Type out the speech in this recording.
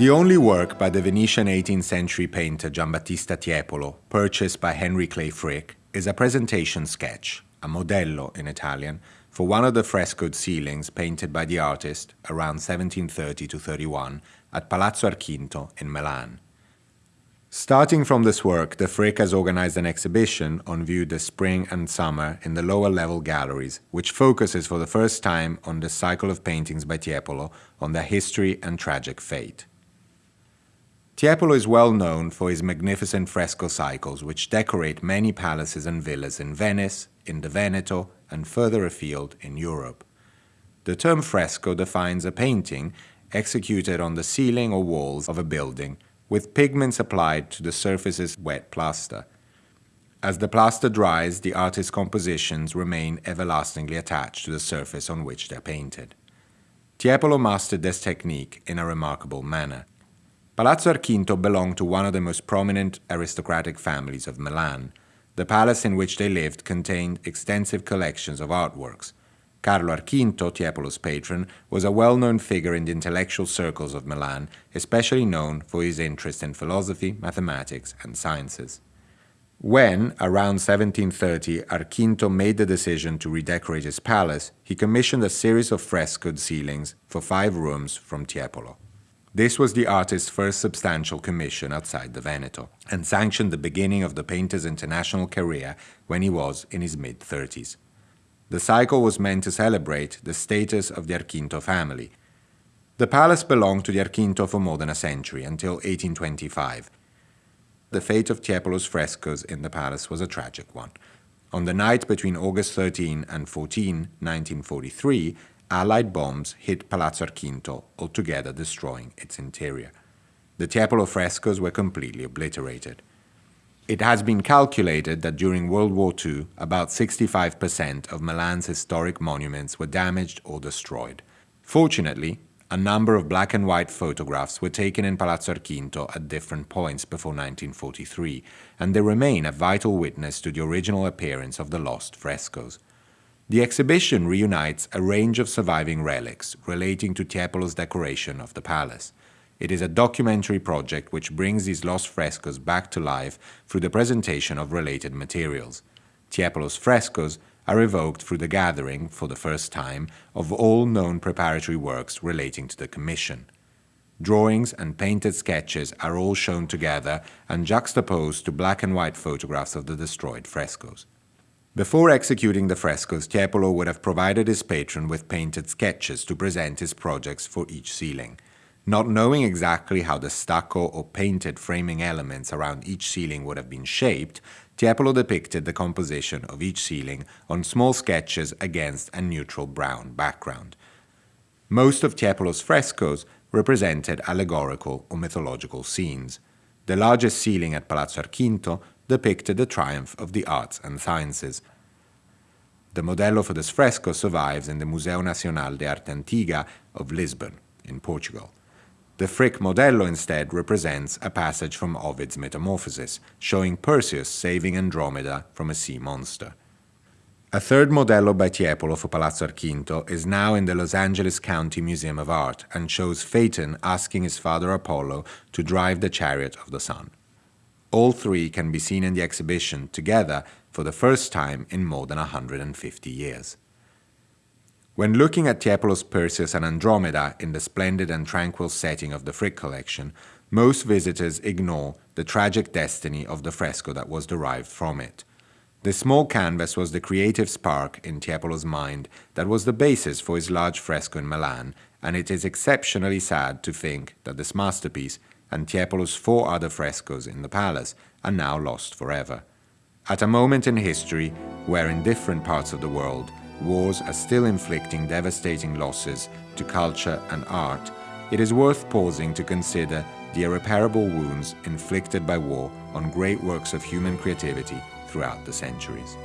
The only work by the Venetian 18th century painter Giambattista Tiepolo, purchased by Henry Clay Frick, is a presentation sketch, a modello in Italian, for one of the frescoed ceilings painted by the artist around 1730 to 31 at Palazzo Archinto in Milan. Starting from this work, the Frick has organized an exhibition on view this spring and summer in the lower level galleries, which focuses for the first time on the cycle of paintings by Tiepolo on their history and tragic fate. Tiepolo is well known for his magnificent fresco cycles, which decorate many palaces and villas in Venice, in the Veneto, and further afield in Europe. The term fresco defines a painting executed on the ceiling or walls of a building with pigments applied to the surface's wet plaster. As the plaster dries, the artist's compositions remain everlastingly attached to the surface on which they're painted. Tiepolo mastered this technique in a remarkable manner. Palazzo Archinto belonged to one of the most prominent aristocratic families of Milan. The palace in which they lived contained extensive collections of artworks. Carlo Archinto, Tiepolo's patron, was a well-known figure in the intellectual circles of Milan, especially known for his interest in philosophy, mathematics, and sciences. When, around 1730, Archinto made the decision to redecorate his palace, he commissioned a series of frescoed ceilings for five rooms from Tiepolo. This was the artist's first substantial commission outside the Veneto, and sanctioned the beginning of the painter's international career when he was in his mid-30s. The cycle was meant to celebrate the status of the Archinto family. The palace belonged to the Archinto for more than a century, until 1825. The fate of Tiepolo's frescoes in the palace was a tragic one. On the night between August 13 and 14, 1943, Allied bombs hit Palazzo Archinto, altogether destroying its interior. The Tiepolo frescoes were completely obliterated. It has been calculated that during World War II, about 65% of Milan's historic monuments were damaged or destroyed. Fortunately, a number of black and white photographs were taken in Palazzo Archinto at different points before 1943, and they remain a vital witness to the original appearance of the lost frescoes. The exhibition reunites a range of surviving relics relating to Tiepolo's decoration of the palace. It is a documentary project which brings these lost frescoes back to life through the presentation of related materials. Tiepolo's frescoes are evoked through the gathering, for the first time, of all known preparatory works relating to the commission. Drawings and painted sketches are all shown together and juxtaposed to black and white photographs of the destroyed frescoes. Before executing the frescoes, Tiepolo would have provided his patron with painted sketches to present his projects for each ceiling. Not knowing exactly how the stucco or painted framing elements around each ceiling would have been shaped, Tiepolo depicted the composition of each ceiling on small sketches against a neutral brown background. Most of Tiepolo's frescoes represented allegorical or mythological scenes. The largest ceiling at Palazzo Archinto depicted the triumph of the arts and sciences. The modello for this fresco survives in the Museo Nacional de Arte Antiga of Lisbon, in Portugal. The Frick modello instead represents a passage from Ovid's Metamorphoses, showing Perseus saving Andromeda from a sea monster. A third modello by Tiepolo for Palazzo Archinto is now in the Los Angeles County Museum of Art and shows Phaeton asking his father Apollo to drive the chariot of the sun. All three can be seen in the exhibition together for the first time in more than 150 years. When looking at Tiepolo's Perseus and Andromeda in the splendid and tranquil setting of the Frick collection, most visitors ignore the tragic destiny of the fresco that was derived from it. The small canvas was the creative spark in Tiepolo's mind that was the basis for his large fresco in Milan, and it is exceptionally sad to think that this masterpiece and Tiepolo's four other frescoes in the palace are now lost forever. At a moment in history where in different parts of the world wars are still inflicting devastating losses to culture and art, it is worth pausing to consider the irreparable wounds inflicted by war on great works of human creativity throughout the centuries.